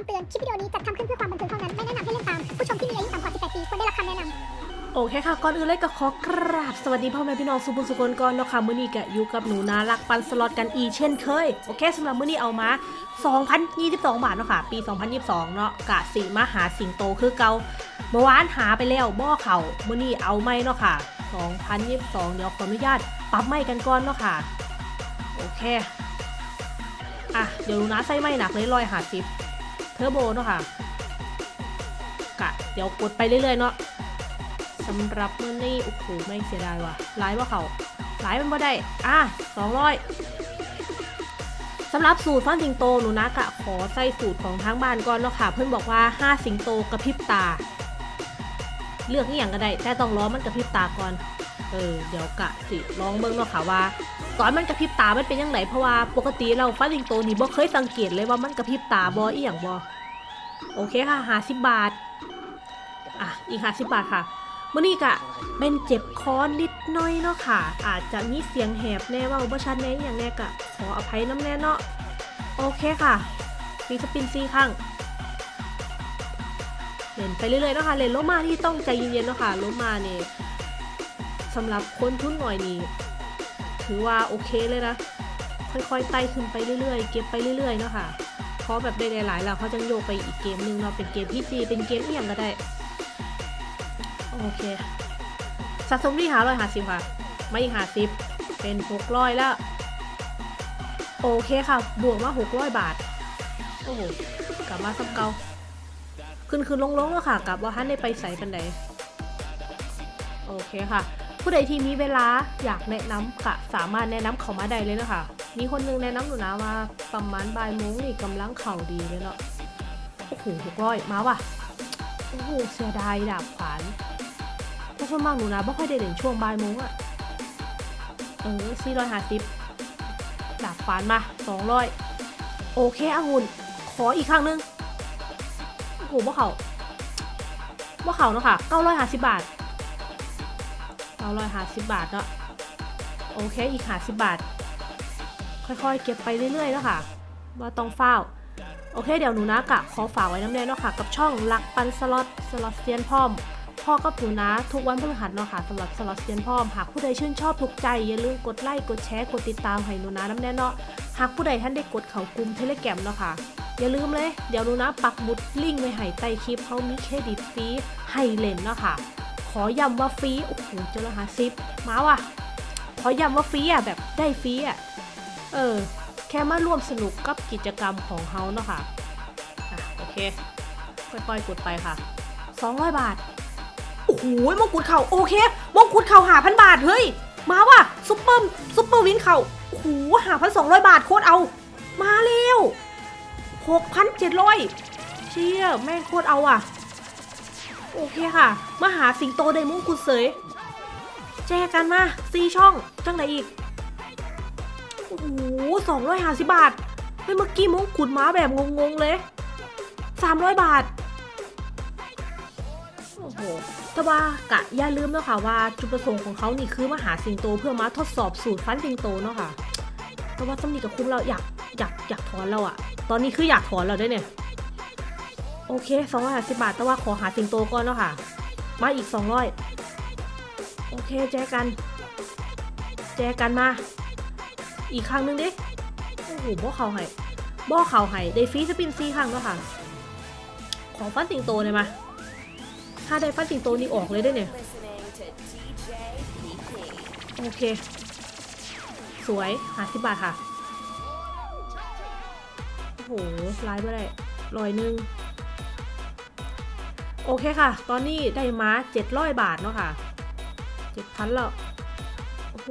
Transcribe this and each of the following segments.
ำเตือน คลิปวิดีโอนี้จัดทำขึ้นเพื่อความบันเทิงเท่านั้น ไม่แนะนำให้เล่นตาม ผู้ชมที่มีอายุต่ำกว่า 18 ปีควรได้รับคำแนะนำ โอเคค่ะ ก่อนอื่นเลยก็ขอกราบ สวัสดีพ่อแม่พี่น้องสุภุญสุคนก่อนเนาะค่ะ มื้อนี้ก็อยู่กับหนูนารักปันสล็อตกันอีเช่นเคย โอเคสำหรับมื้อนี้เอามา 2,022 บาทเนาะค่ะ ปี 2022 เนาะกะสีมาหาสิงโตคือเกาเมื่อวานหาไปแล้วบ่อเขามื้อนี้เอาไม่เนาะค่ะ 2022 เดี๋ยวขออนุญาตปรับไม่กันก่อนเนาะค่ะ โอเค อะ เดี๋ยวหนูนาใส่ไม่หนักเลยร้อยหาสิบ ทอร์โบเนาะค่ะกะเดี๋ยวกดไปเรื่อยๆเนาะสำหรับเมื้อนี้โอ้โหไม่เสียดายว่ะหลายว่าเขาหลายมันบ่ได้ อะสองร้อยสำหรับสูตรฟันสิงโตหนูนะกะขอใส่สูตรของทางบ้านก่อนเนาะค่ะ เพื่อนบอกว่า5สิงโตกระพริบตา เลือกที่อย่างก็ได้แต่ต้องล้อมันกระพริบตาก่อน เออเดี๋ยวกะสิลองเบิ่งเนาะค่ะว่า ตอนมันกระพริบตา มันเป็นยังไงเพราะว่าปกติเราฟันสิงโตนี่บ่เคยสังเกตเลยว่ามันกระพริบตาบ่อีหยังบ่โอเคค่ะหาสิบบาท อะ อีกหาสิบบาทค่ะมื่อนี้กะเป็นเจ็บคอนิดน้อยเนาะค่ะ อาจจะมีเสียงแหบแน่ว่าบ่ชัดแน่อย่างแน่กะขออภัยน้ำแน่เนาะโอเคค่ะฟีสปินซีข้างเล่นไปเรื่อยๆเนาะค่ะเล่นโลมาที่ต้องใจเย็นๆเนาะค่ะโลมาเนี่ยสำหรับคนทุนหน่อยนี่ ถือว่าโอเคเลยนะ ค่อยๆไต่ขึ้นไปเรื่อยๆ เก็บไปเรื่อยๆเนาะค่ะเพราะแบบได้หลายๆแล้วเขาจะโยกไปอีกเกมหนึงเนาะเป็นเกมพีจีเป็นเกมเอี่ยงก็ได้ โอเคสะสมที่หาร้อยหาสิบค่ะ ไม่หาสิบเป็นหกร้อยแล้ว โอเคค่ะ บวกมาหกร้อยบาท โอ้โห กลับมาสับเกาขึ้นขึ้นลงลงแล้วค่ะ กลับว่าท่านได้ไปใส่กันไหนโอเคค่ะ ผู้ใดที่มีเวลาอยากแนะนำค่ะสามารถแนะนำเขามาได้เลยนะคะมีคนหนึงแนะนำหนูนะว่าประมาณบ่ายโมงนี่กำลังเข่าดีเลยเนาะโอ้โหหกร้อยมาว่ะโอ้โหเสียดายดาบขวานถ้าส่วนมากหนูนะไม่ค่อยได้เด่นช่วงบ่ายโมงอะเออสี่ร้อยห้าสิบดาบขวานมาสองร้อยโอเคองุ่นขออีกครั้งหนึงโอ้โหว่าเขาว่าเขาเนาะค่ะเก้าร้อยห้าสิบบาท เก้าร้อยหาสิบบาทเนาะโอเคอีกหาสิบบาท ค่อยๆ เก็บไปเรื่อยๆแล้วค่ะว่าต้องเฝ้า โอเค เดี๋ยวหนูนะกะขอฝากไว้น้ำแน่เนาะค่ะ กับช่องลักปันสล็อตสล็อตเซียนพร้อมพ่อกับหนูนะ ทุกวันพฤหัสเนาะค่ะสำหรับสล็อตเซียนพร้อมหากผู้ใดชื่นชอบถูกใจ อย่าลืมกดไลค์กดแชร์กดติดตามให้หนูนะน้ำแน่เนาะหากผู้ใดท่านได้กดเขากลุ่มเทเลแกรมเนาะค่ะอย่าลืมเลย เดี๋ยวหนูนะปักหมุดลิงก์ไว้ให้ใต้คลิปเขามีเครดิตฟรีให้เล่นเนาะค่ะ ขอย้ำว่าฟรีโอ้โหเจอแล้วหาซิปมาว่ะ ขอย้ำว่าฟรีอะแบบได้ฟรีอะ เออ แค่มาร่วมสนุกกับกิจกรรมของเขาเนาะค่ะอะ โอเค ค่อยๆกดไปค่ะ 200 บาท โอ้โหมงกุฎเข่าโอเคมงกุฎเข่าหาพันบาท เฮ้ย มาว่ะซุปเปอร์ซุปเปอร์วินเข่าโอ้โหหาพันสองร้อยบาทโคตรเอา มาเร็วหกพันเจ็ดร้อยเชี่ยแม่งโคตรเอาอะ โอเคค่ะ มาหาสิงโตไดมงกุฎเสยแจกันมาซีช่องจังไหนอีก โอ้โหสองร้อยห้าสิบบาทเฮ้ยเมื่อกี้มงกุฎม้าแบบงงๆเลยสามร้อยบาท โอ้โหแต่ว่ากะอย่าลืมเนาะค่ะว่าจุดประสงค์ของเขานี่คือมาหาสิงโตเพื่อมาทดสอบสูตรฟันสิงโตเนาะค่ะแต่ว่าสำนีกับคุ้มเราอยากอยากอยากถอนเราอะตอนนี้คืออยากถอนเราได้เนี่ย โอเคสองร้อยห้าสิบบาท แต่ว่าขอหาสิงโตก่อนเนาะค่ะ มาอีกสองร้อยโอเคแจกัน แจกันมา อีกครั้งหนึงดิ โอ้โหบ่อเขาให้บ่อเขาให้ได้ฟรีสปินซีครั้งแล้วค่ะ ของฟันสิงโตเลยมา ถ้าได้ฟันสิงโตนี่ออกเลยได้เนี่ย โอเค สวยหาสิบบาทค่ะ โอ้โหไลน์ไม่ได้ร้อยหนึ่ง โอเคค่ะ ตอนนี้ได้มาเจ็ดร้อยบาทเนาะค่ะเจ็ดพันแล้ว โอ้โห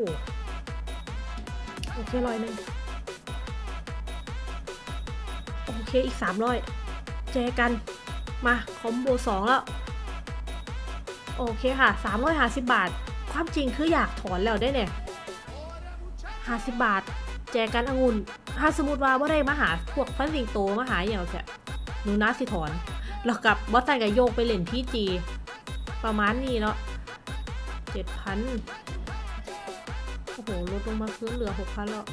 โอเคร้อยหนึ่งโอเคอีกสามร้อยแจกัน มาคอมโบสองแล้ว โอเคค่ะสามร้อยห้าสิบบาท ความจริงคืออยากถอนแล้วได้เนี่ยห้าสิบบาท แจกันองุ่น ถ้าสมมติว่าว่าได้มาหาพวกฟันสิงโตมาหาอย่างเงี้ยหนูนาสิถอน แล้วกับบอสตันกับโยกไปเล่นที่จีประมาณนี้เนาะเจ็ดพันโอ้โหลดลงมาคืนเหลือหกพันแล้ว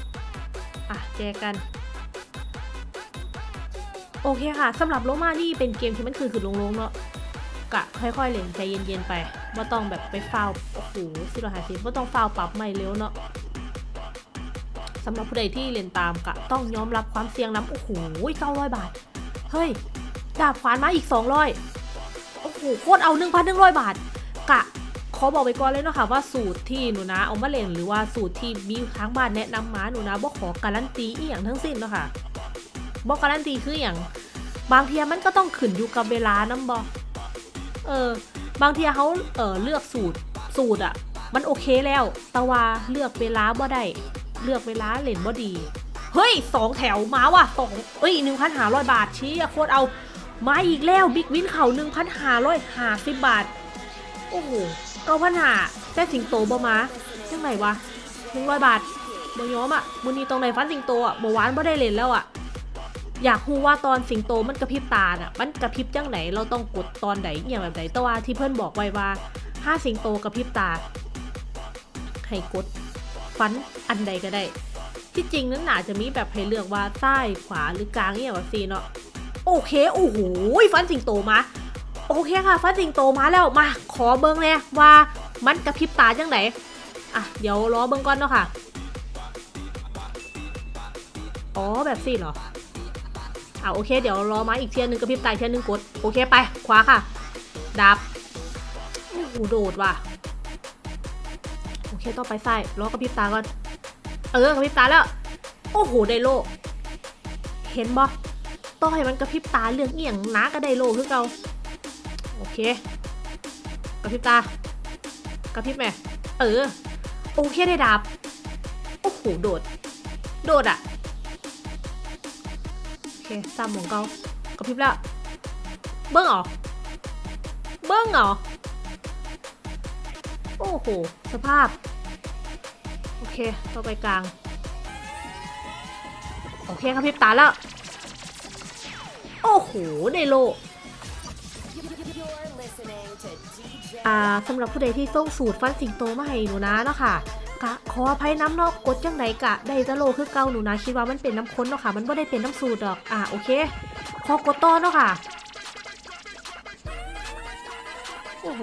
อะ แจกันโโอเคค่ะสำหรับโลมานี่เป็นเกมที่มันคือคือลงๆเนาะกะค่อยๆเล่นใจเย็นๆไปว่าต้องแบบไปฟาวโอ้โหสิเราหาสิว่าต้องฟาวปรับใหม่เร็วเนาะสำหรับผู้ใดที่เล่นตามกะต้องยอมรับความเสี่ยงน้ำโอ้โหเก้าร้อยบาท เฮ้ย ดาบขวานมาอีก 200 โอ้โหโคตรเอา 1,100 บาท กะ ขอบอกไปก่อนเลยเนาะค่ะว่าสูตรที่หนูนะเอามาเล่นหรือว่าสูตรที่มีทางบ้านแนะนำมาหนูนะบ่ขอการันตีอีหยังทั้งสิ้นเนาะค่ะบ่การันตีคืออย่าง บางทีมันก็ต้องขึ้นอยู่กับเวลานํบ่เออ บางทีเขาเออเลือกสูตรสูตรอะมันโอเคแล้ว แต่ว่าเลือกเวลาบ่ได้เลือกเวลาเล่นบ่ดี เฮ้ยสองแถวมาว่ะสองเอ้ยหนึ่งพันห้าร้อยบาทชี้โคตรเอา มาอีกแล้วบิ๊กวินเข่าหนึ่งพันห้าร้อยห้าสิบบาท โอ้โหเก้าพันห้าแต่สิงโตบ่มาจังไหนวะหนึ่งร้อยบาทบ่ยอมอะมือนี้ตรงไหนฟันสิงโตอะบ่หวานบ่ได้เล่นแล้วอะ อยากรู้ว่าตอนสิงโตมันกระพริบตาน่ะ มันกระพริบจังไหน เราต้องกดตอนไหนอย่างแบบไหนแต่ว่าที่เพื่อนบอกไว้ว่าถ้าสิงโตกระพริบตา ให้กดฟันอันใดก็ได้ ที่จริงนั้นน่าจะมีแบบให้เลือกว่าใต้ขวาหรือกลางเนี่ยแบบซีเนาะ โอเค โอ้โหฟันสิงโตมา โอเคค่ะ ฟันสิงโตมาแล้ว มา ขอเบิ้งเลยว่ามันกระพริบตาจังไหนอะ เดี๋ยวรอเบิ้งก่อนเนาะค่ะ อ๋อ แบบซีเหรอ อะ โอเค เดี๋ยวรอมาอีกเทียนหนึ่งกระพริบตาเทียนหนึ่งกด โอเค ไป ขวาค่ะ ดับ โอ้โห โดดว่ะ โอเค ต่อไปซ้ายรอกระพริบตาก่อน เออ กระพริบตาแล้ว โอ้โห ไดโล เห็นบ่ ต้อให้มันกระพริบตาเรื่องเอียงนะก็ไดโลคือเก่าโอเค กระพริบตากระพริบแม่เออ โอเคได้ดาบ โอ้โห โดด โดดอะโอเคซ้ำของเก่ากระพริบแล้ว เบิ้งเหรอ เบิ้งเหรอ โอ้โห สภาพ โอเค ต่อไปกลาง โอเคครับพริบตาแล้ว โอ้โห ไดโลอ่าสำหรับผู้ใดที่ส่งสูตรฟันสิงโตมาให้หนูนะเนาะค่ะกะขออภัยน้ำนอกกดจังไหนกะ ได้จะโลคือเก่าหนูนะคิดว่ามันเป็นน้ำข้นเนาะค่ะ มันไม่ได้เป็นน้ำสูตรดอกอ่าโอเคขอกดต่อเนาะค่ะโอ้โห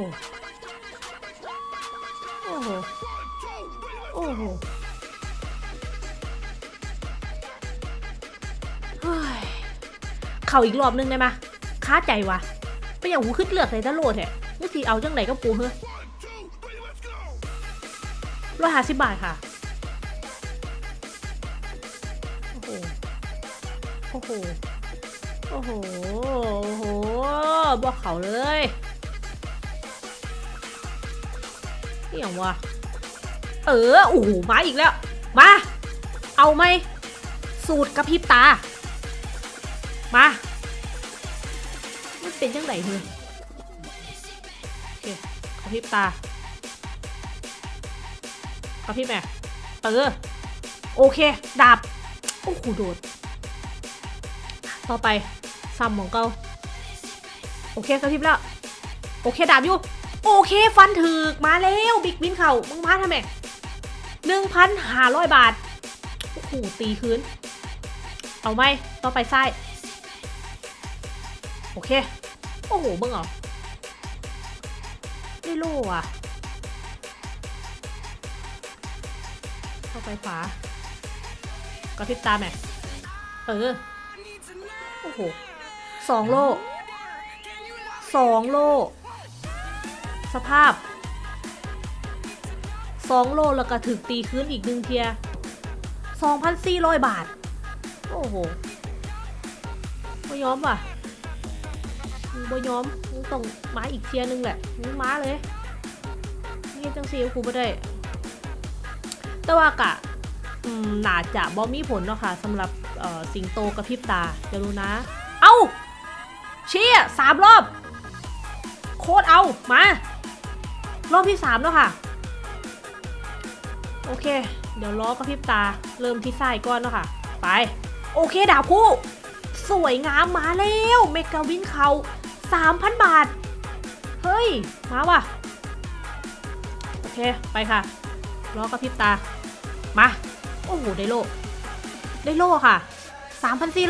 โอ้โหโอ้โห ข่าอีกรอบนึงได้ไหมค้าใจวะไม่อย่างหูขึ้นเลือกเลยตะโลดแท้นี่ทีเอาจังไหนก็ปูเฮ้ยร้อยห้าสิบบาทค่ะโอ้โหโอ้โหโอ้โหโอ้โหบอกเขาเลยนี่อย่างวะเออโอ้โหมาอีกแล้ว มา เอาไหมสูตรกระพริบตา มามันเป็นจังไงเฮ้ยโอเคกระพริบตากระพริบแม่เออโอเค ดาบ โอ้โหโดด ต่อไปซ้ำของเกาโอเคกระพริบแล้ว โอเค ดาบอยู่ โอเค ฟันถึกมาแล้วบิ๊กวินเข่ามึงมาทำไมหนึ่งพันห้าร้อยบาท โอ้โหตีคืน เอาไหมต่อไปซ้าย โอเค โอ้โหเบิ่งเหรอได้โล่อะต่อไปขวากระพริบตาแม่เออ โอ้โหสองโล่สองโล่สภาพสองโลแล้วก็ถึกตีคืนอีกหนึ่งเทียสองพันสี่ร้อยบาท โอ้โหไม่ยอมว่ะ มึงบ่ยอมมึงต้องมาอีกเทียนึงแหละมึงมาเลยนี่จังซีกูไม่ได้ แต่ว่ากะอืมน่าจะบ่มีผลเนาะค่ะสำหรับสิงโตกระพริบตาเดี๋ยวดูนะ เอ้าเชี่ยสามรอบ โคตรเอา มา รอบที่สามแล้วค่ะ โอเค เดี๋ยวล้อกระพริบตา เริ่มที่ไส้ายก่อนแล้วค่ะ ไป โอเคดาบคู่ สวยงามมาแล้ว เมกาวินเขา 3,000 บาท เฮ้ย มาว่ะ โอเค ไปค่ะล้อกระพริบตา มา โอ้โห ได้โล ได้โลค่ะ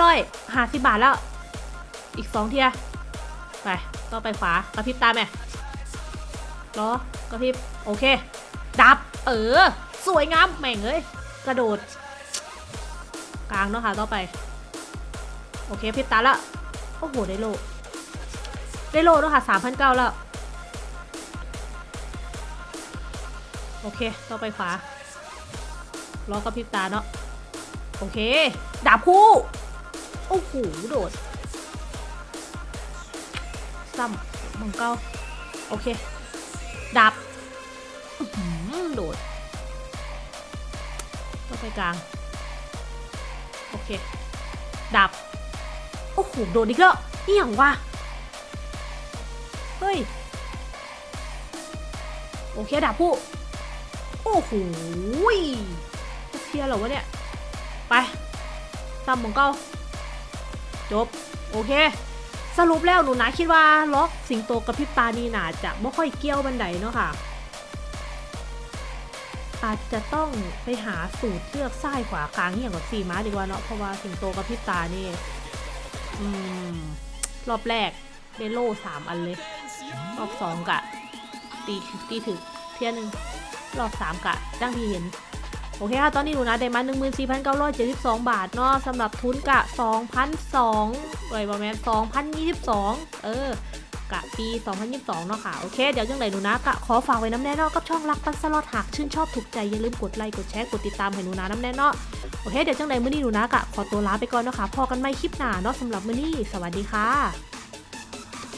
3,450บาทแล้ว อีกสองเทีย ไปต่อไปขวากระพริบตาแม่ล้อกระพริบ โอเค ดับ เออ สวยงามแม่งเอ้ย กระโดด กลางเนาะค่ะ ต่อไป โอเคพริบตาละ โอ้โห ได้โล ได้โลเนาะค่ะสามพันเก้าแล้ว โอเค ต่อไปขวาล้อกระพริบตาเนาะ โอเค ดาบคู่ โอ้โห โดด ซ้ำมังเก้า โอเค ดาบอื้อหือโดดต่อไปกลาง โอเค ดาบ โอ้โห โดดอีกแล้วนี่อย่างวะ เฮ้ย โอเคดาบผู้ โอ้โหจะเทียร์เหรอวะเนี่ย ไปซ้ำของเก้าจบ โอเค สรุปแล้วหนูนะคิดว่าล็อกสิงโตกับพิบตานี่นาจะไม่ค่อยเกี้ยวบันไดเนาะค่ะ อาจจะต้องไปหาสูตรเลือกซ้ายขวากลางอย่างกับสี่ม้าดีกว่าเนาะเพราะว่าสิงโตกับพิบตานี่ อืม รอบแรกได้โล่สามอันเลย อบสองกะ ตีตีถึกเที่ยหนึ่งรอบสามกะดังที่เห็น โอเคค่ะ ตอนนี้หนูนะได้มา14,972บาทเนาะสำหรับทุนกะ2,002ไว้ประมาณ2,022เออกะปี 2022 เนาะค่ะ โอเค เดี๋ยวจังไหนหนูนะกะขอฝากไว้น้ำแน่เนอะกับช่องรักปันสลอดหากชื่นชอบถูกใจ อย่าลืมกดไลค์กดแชร์กดติดตามให้หนูนะน้ำแน่เนาะโอเค เดี๋ยวจังไหนมื้อนี้หนูนะกะขอตัวลาไปก่อนเนาะค่ะพอกันไม่คลิปหน้าเนาะสำหรับมื้อนี้ สวัสดีค่ะ